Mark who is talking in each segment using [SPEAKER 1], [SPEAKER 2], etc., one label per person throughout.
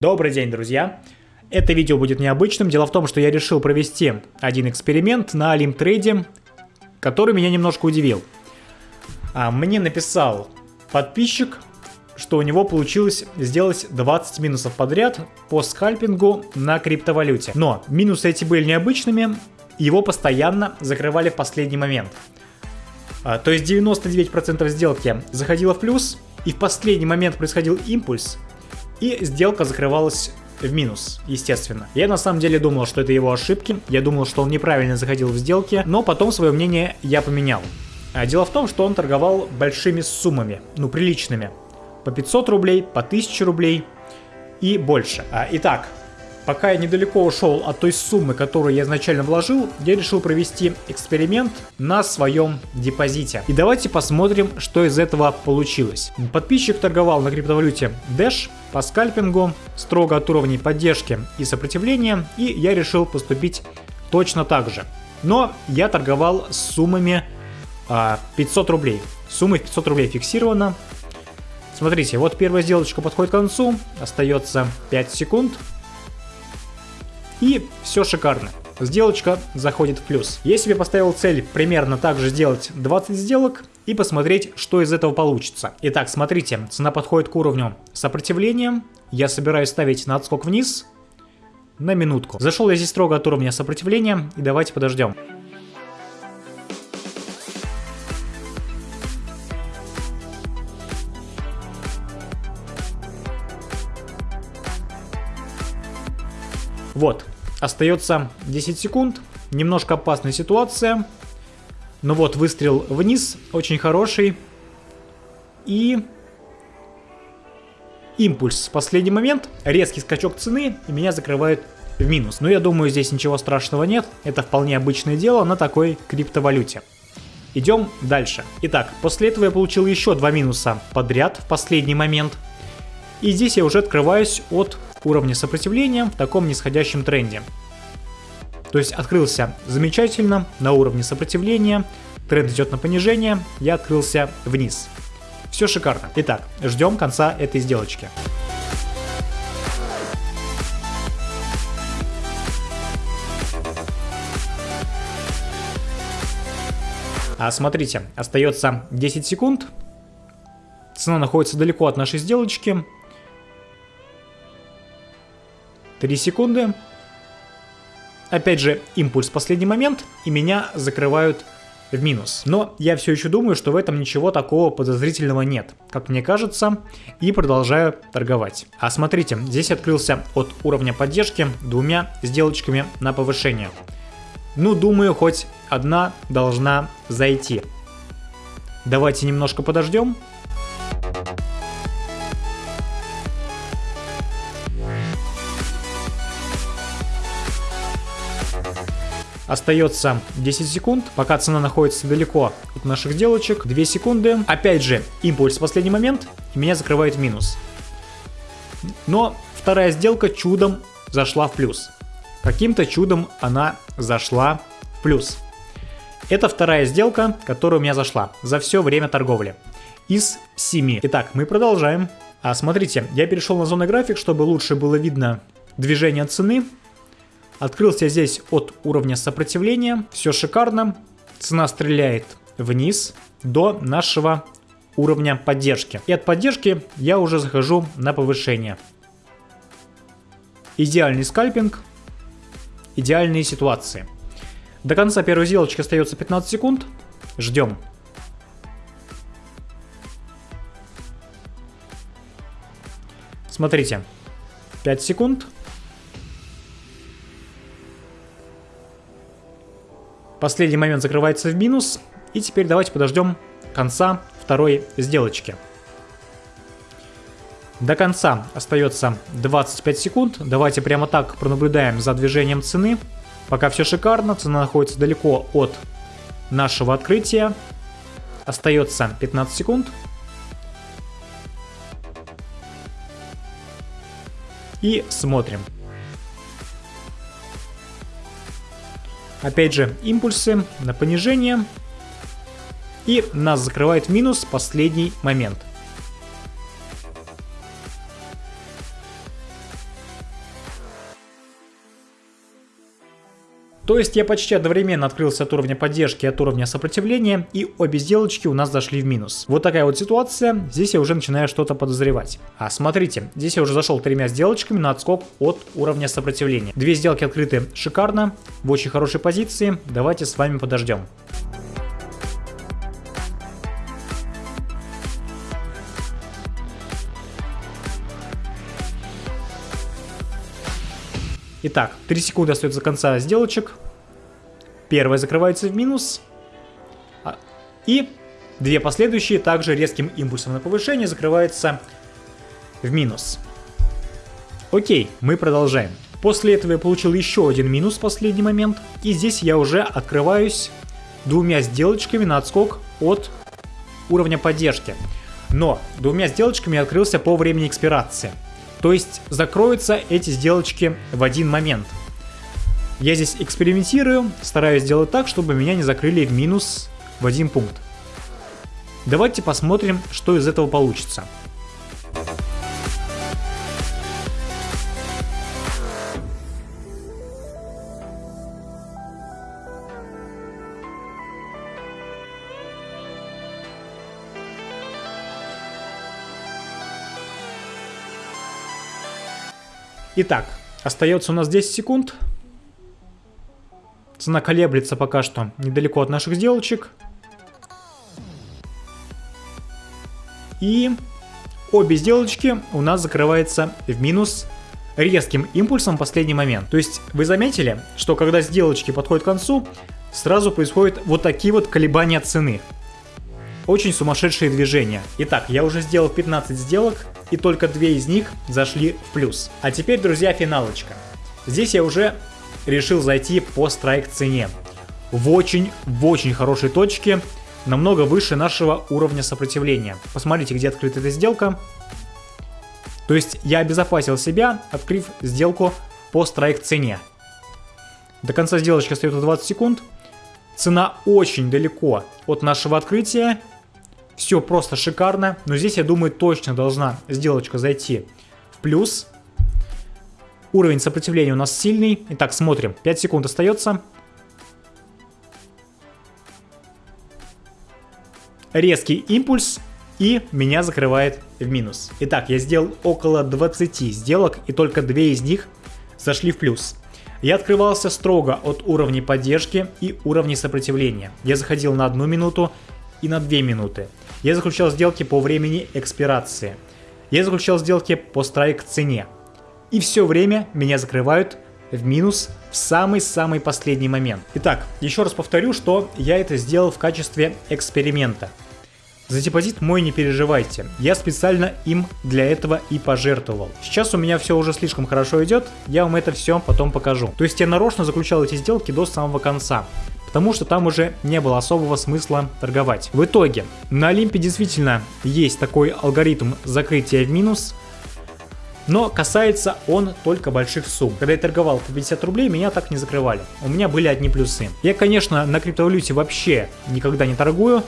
[SPEAKER 1] Добрый день, друзья! Это видео будет необычным. Дело в том, что я решил провести один эксперимент на Олимтрейде, который меня немножко удивил. А, мне написал подписчик, что у него получилось сделать 20 минусов подряд по скальпингу на криптовалюте. Но минусы эти были необычными, его постоянно закрывали в последний момент. А, то есть 99% сделки заходило в плюс, и в последний момент происходил импульс, и сделка закрывалась в минус, естественно. Я на самом деле думал, что это его ошибки, я думал, что он неправильно заходил в сделки, но потом свое мнение я поменял. А дело в том, что он торговал большими суммами, ну приличными. По 500 рублей, по 1000 рублей и больше. А, итак, Пока я недалеко ушел от той суммы, которую я изначально вложил, я решил провести эксперимент на своем депозите. И давайте посмотрим, что из этого получилось. Подписчик торговал на криптовалюте Dash по скальпингу, строго от уровней поддержки и сопротивления, и я решил поступить точно так же. Но я торговал с суммами а, 500 рублей. Сумма 500 рублей фиксирована. Смотрите, вот первая сделочка подходит к концу, остается 5 секунд. И все шикарно. Сделочка заходит в плюс. Я себе поставил цель примерно так же сделать 20 сделок и посмотреть, что из этого получится. Итак, смотрите, цена подходит к уровню сопротивления. Я собираюсь ставить на отскок вниз на минутку. Зашел я здесь строго от уровня сопротивления и давайте подождем. Вот, остается 10 секунд, немножко опасная ситуация. Но вот выстрел вниз, очень хороший. И импульс последний момент, резкий скачок цены, и меня закрывают в минус. Но я думаю, здесь ничего страшного нет, это вполне обычное дело на такой криптовалюте. Идем дальше. Итак, после этого я получил еще два минуса подряд в последний момент. И здесь я уже открываюсь от уровня сопротивления в таком нисходящем тренде. То есть открылся замечательно на уровне сопротивления, тренд идет на понижение, я открылся вниз. Все шикарно. Итак, ждем конца этой сделочки. А смотрите, остается 10 секунд. Цена находится далеко от нашей сделочки. 3 секунды. Опять же, импульс последний момент, и меня закрывают в минус. Но я все еще думаю, что в этом ничего такого подозрительного нет, как мне кажется, и продолжаю торговать. А смотрите, здесь открылся от уровня поддержки двумя сделочками на повышение. Ну, думаю, хоть одна должна зайти. Давайте немножко подождем. Остается 10 секунд, пока цена находится далеко от наших сделочек. 2 секунды. Опять же, импульс в последний момент, и меня закрывает минус. Но вторая сделка чудом зашла в плюс. Каким-то чудом она зашла в плюс. Это вторая сделка, которая у меня зашла за все время торговли. Из 7. Итак, мы продолжаем. А смотрите, я перешел на зону график, чтобы лучше было видно движение цены. Открылся здесь от уровня сопротивления. Все шикарно. Цена стреляет вниз до нашего уровня поддержки. И от поддержки я уже захожу на повышение. Идеальный скальпинг. Идеальные ситуации. До конца первой сделочки остается 15 секунд. Ждем. Смотрите. 5 секунд. Последний момент закрывается в минус. И теперь давайте подождем конца второй сделочки. До конца остается 25 секунд. Давайте прямо так пронаблюдаем за движением цены. Пока все шикарно, цена находится далеко от нашего открытия. Остается 15 секунд. И смотрим. Опять же, импульсы на понижение. И нас закрывает минус последний момент. То есть я почти одновременно открылся от уровня поддержки и от уровня сопротивления, и обе сделочки у нас зашли в минус. Вот такая вот ситуация, здесь я уже начинаю что-то подозревать. А смотрите, здесь я уже зашел тремя сделочками на отскок от уровня сопротивления. Две сделки открыты шикарно, в очень хорошей позиции, давайте с вами подождем. Итак, 3 секунды остается до конца сделочек. Первая закрывается в минус. А, и две последующие также резким импульсом на повышение закрываются в минус. Окей, мы продолжаем. После этого я получил еще один минус в последний момент. И здесь я уже открываюсь двумя сделочками на отскок от уровня поддержки. Но двумя сделочками я открылся по времени экспирации. То есть закроются эти сделочки в один момент. Я здесь экспериментирую, стараюсь сделать так, чтобы меня не закрыли в минус в один пункт. Давайте посмотрим, что из этого получится. Итак, остается у нас 10 секунд. Цена колеблется пока что недалеко от наших сделочек. И обе сделочки у нас закрываются в минус резким импульсом в последний момент. То есть вы заметили, что когда сделочки подходят к концу, сразу происходят вот такие вот колебания цены. Очень сумасшедшие движения. Итак, я уже сделал 15 сделок, и только две из них зашли в плюс. А теперь, друзья, финалочка. Здесь я уже решил зайти по страйк цене. В очень, в очень хорошей точке, намного выше нашего уровня сопротивления. Посмотрите, где открыта эта сделка. То есть я обезопасил себя, открыв сделку по страйк цене. До конца сделочки остается 20 секунд. Цена очень далеко от нашего открытия. Все просто шикарно. Но здесь, я думаю, точно должна сделочка зайти в плюс. Уровень сопротивления у нас сильный. Итак, смотрим. 5 секунд остается. Резкий импульс. И меня закрывает в минус. Итак, я сделал около 20 сделок, и только 2 из них зашли в плюс. Я открывался строго от уровней поддержки и уровней сопротивления. Я заходил на 1 минуту и на 2 минуты. Я заключал сделки по времени экспирации. Я заключал сделки по страйк цене. И все время меня закрывают в минус в самый-самый последний момент. Итак, еще раз повторю, что я это сделал в качестве эксперимента. За депозит мой не переживайте, я специально им для этого и пожертвовал. Сейчас у меня все уже слишком хорошо идет, я вам это все потом покажу. То есть я нарочно заключал эти сделки до самого конца потому что там уже не было особого смысла торговать. В итоге, на Олимпе действительно есть такой алгоритм закрытия в минус, но касается он только больших сумм. Когда я торговал по 50 рублей, меня так не закрывали. У меня были одни плюсы. Я, конечно, на криптовалюте вообще никогда не торгую,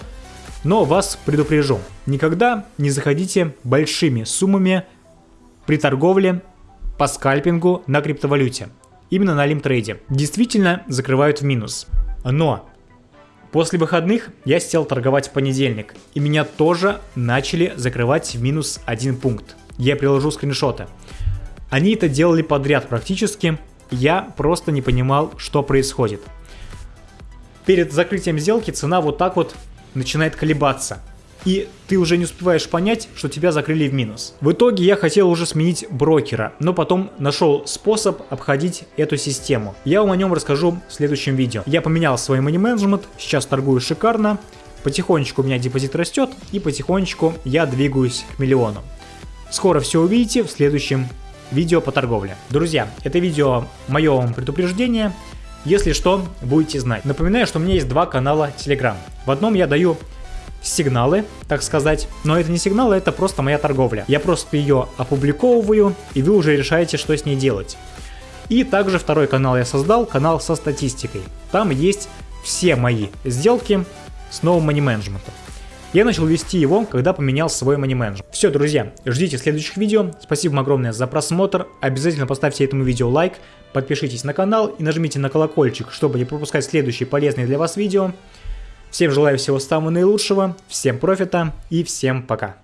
[SPEAKER 1] но вас предупрежу. Никогда не заходите большими суммами при торговле по скальпингу на криптовалюте. Именно на лимтрейде. Действительно закрывают в минус. Но после выходных я сел торговать в понедельник, и меня тоже начали закрывать в минус один пункт я приложу скриншоты. Они это делали подряд практически, я просто не понимал, что происходит. Перед закрытием сделки цена вот так вот начинает колебаться. И ты уже не успеваешь понять, что тебя закрыли в минус. В итоге я хотел уже сменить брокера, но потом нашел способ обходить эту систему. Я вам о нем расскажу в следующем видео. Я поменял свой money management, сейчас торгую шикарно. Потихонечку у меня депозит растет и потихонечку я двигаюсь к миллиону. Скоро все увидите в следующем видео по торговле. Друзья, это видео мое вам предупреждение. Если что, будете знать. Напоминаю, что у меня есть два канала Telegram. В одном я даю сигналы, так сказать. Но это не сигналы, это просто моя торговля. Я просто ее опубликовываю, и вы уже решаете, что с ней делать. И также второй канал я создал, канал со статистикой. Там есть все мои сделки с новым money management. Я начал вести его, когда поменял свой money management. Все, друзья, ждите следующих видео. Спасибо вам огромное за просмотр. Обязательно поставьте этому видео лайк, подпишитесь на канал и нажмите на колокольчик, чтобы не пропускать следующие полезные для вас видео. Всем желаю всего самого наилучшего, всем профита и всем пока.